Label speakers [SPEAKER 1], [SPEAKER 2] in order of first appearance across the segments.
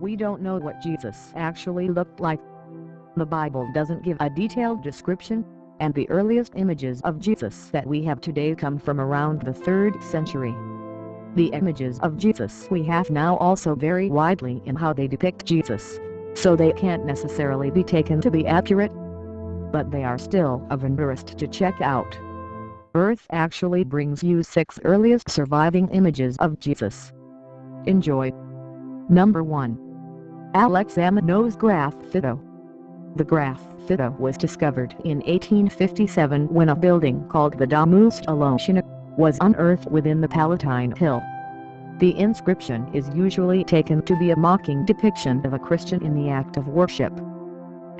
[SPEAKER 1] We don't know what Jesus actually looked like. The Bible doesn't give a detailed description, and the earliest images of Jesus that we have today come from around the 3rd century. The images of Jesus we have now also vary widely in how they depict Jesus, so they can't necessarily be taken to be accurate, but they are still of interest to check out. Earth actually brings you six earliest surviving images of Jesus. Enjoy. Number 1. Alexamenos Graffito. The graffito was discovered in 1857 when a building called the Domus Gelotiana was unearthed within the Palatine Hill. The inscription is usually taken to be a mocking depiction of a Christian in the act of worship.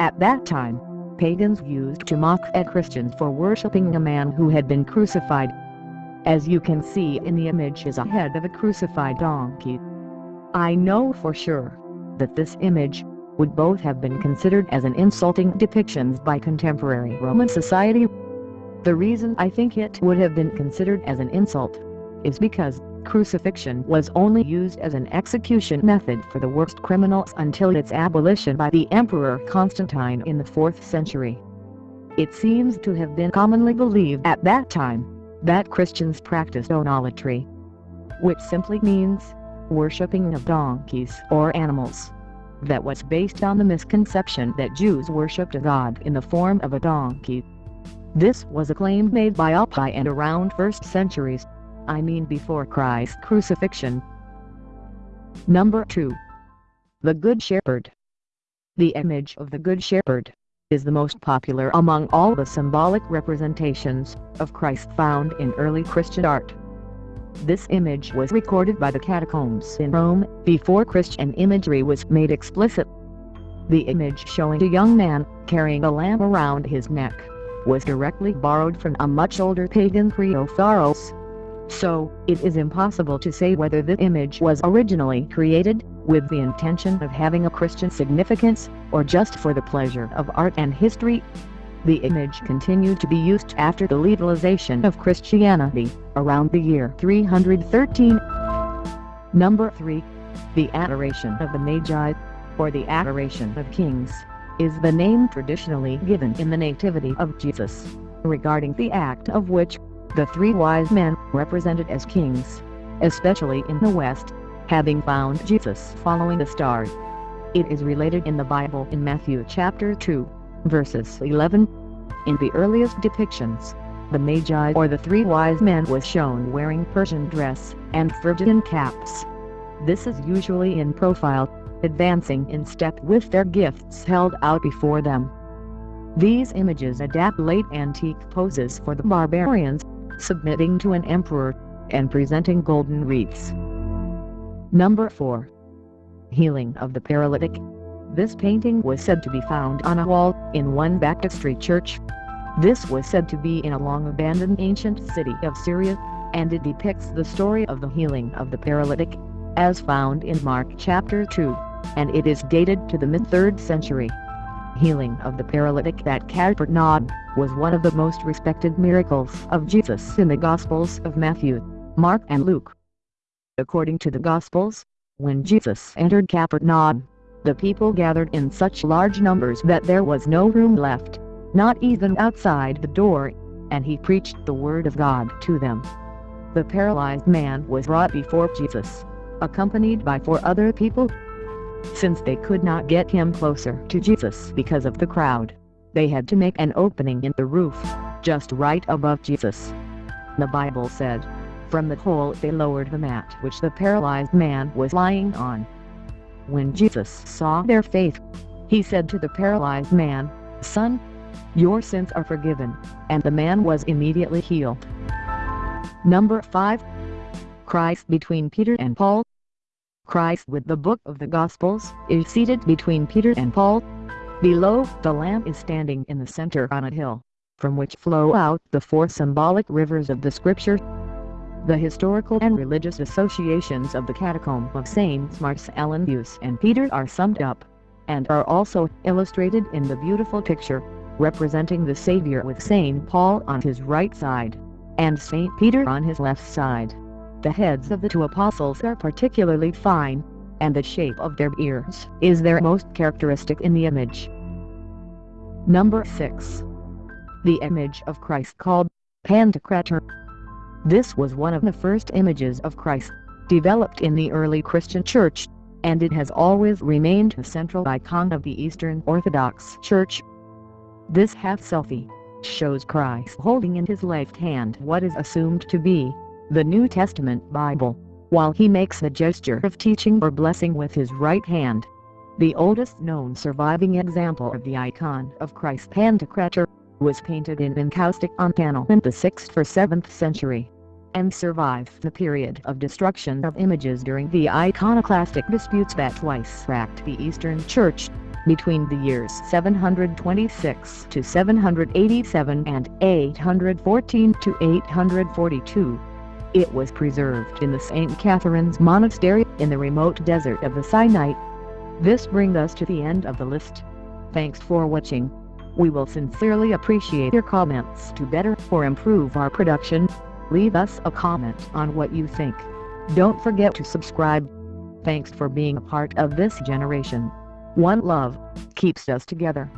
[SPEAKER 1] At that time, pagans used to mock at Christians for worshipping a man who had been crucified. As you can see in the image is a head of a crucified donkey. I know for sure that this image would both have been considered as an insulting depictions by contemporary Roman society. The reason I think it would have been considered as an insult is because crucifixion was only used as an execution method for the worst criminals until its abolition by the Emperor Constantine in the 4th century. It seems to have been commonly believed at that time that Christians practiced onolatry, which simply means worshipping of donkeys or animals. That was based on the misconception that Jews worshipped a god in the form of a donkey. This was a claim made by Apion around 1st centuries I mean before Christ's crucifixion. Number 2. The Good Shepherd. The image of the Good Shepherd is the most popular among all the symbolic representations of Christ found in early Christian art. This image was recorded by the catacombs in Rome before Christian imagery was made explicit. The image showing a young man carrying a lamp around his neck was directly borrowed from a much older pagan Kriophoros so, it is impossible to say whether the image was originally created, with the intention of having a Christian significance, or just for the pleasure of art and history. The image continued to be used after the legalization of Christianity, around the year 313. Number 3. The Adoration of the Magi, or the Adoration of Kings, is the name traditionally given in the Nativity of Jesus, regarding the act of which the three wise men, represented as kings, especially in the West, having found Jesus following the star. It is related in the Bible in Matthew chapter 2, verses 11. In the earliest depictions, the Magi or the three wise men was shown wearing Persian dress and Phrygian caps. This is usually in profile, advancing in step with their gifts held out before them. These images adapt late antique poses for the barbarians, submitting to an emperor, and presenting golden wreaths. Number 4. Healing of the Paralytic. This painting was said to be found on a wall in one baptistry church. This was said to be in a long-abandoned ancient city of Syria, and it depicts the story of the healing of the paralytic, as found in Mark chapter 2, and it is dated to the mid-3rd century healing of the paralytic at Capernaum, was one of the most respected miracles of Jesus in the Gospels of Matthew, Mark and Luke. According to the Gospels, when Jesus entered Capernaum, the people gathered in such large numbers that there was no room left, not even outside the door, and he preached the word of God to them. The paralyzed man was brought before Jesus, accompanied by four other people since they could not get him closer to Jesus because of the crowd, they had to make an opening in the roof, just right above Jesus. The Bible said, from the hole they lowered the mat which the paralyzed man was lying on. When Jesus saw their faith, he said to the paralyzed man, Son, your sins are forgiven, and the man was immediately healed. Number 5. Christ between Peter and Paul Christ with the book of the Gospels is seated between Peter and Paul. Below, the Lamb is standing in the center on a hill, from which flow out the four symbolic rivers of the Scripture. The historical and religious associations of the Catacomb of Saints Marcellus and Peter are summed up, and are also illustrated in the beautiful picture, representing the Savior with Saint Paul on his right side, and Saint Peter on his left side. The heads of the two apostles are particularly fine, and the shape of their ears is their most characteristic in the image. Number 6. The image of Christ called Pantocrator. This was one of the first images of Christ, developed in the early Christian Church, and it has always remained a central icon of the Eastern Orthodox Church. This half-selfie shows Christ holding in his left hand what is assumed to be the New Testament Bible, while he makes the gesture of teaching or blessing with his right hand. The oldest known surviving example of the icon of Christ Pantocrator was painted in encaustic on panel in the 6th or 7th century, and survived the period of destruction of images during the iconoclastic disputes that twice racked the Eastern Church, between the years 726 to 787 and 814 to 842. It was preserved in the St. Catherine's Monastery in the remote desert of the Sinai. This brings us to the end of the list. Thanks for watching. We will sincerely appreciate your comments to better or improve our production. Leave us a comment on what you think. Don't forget to subscribe. Thanks for being a part of this generation. One love keeps us together.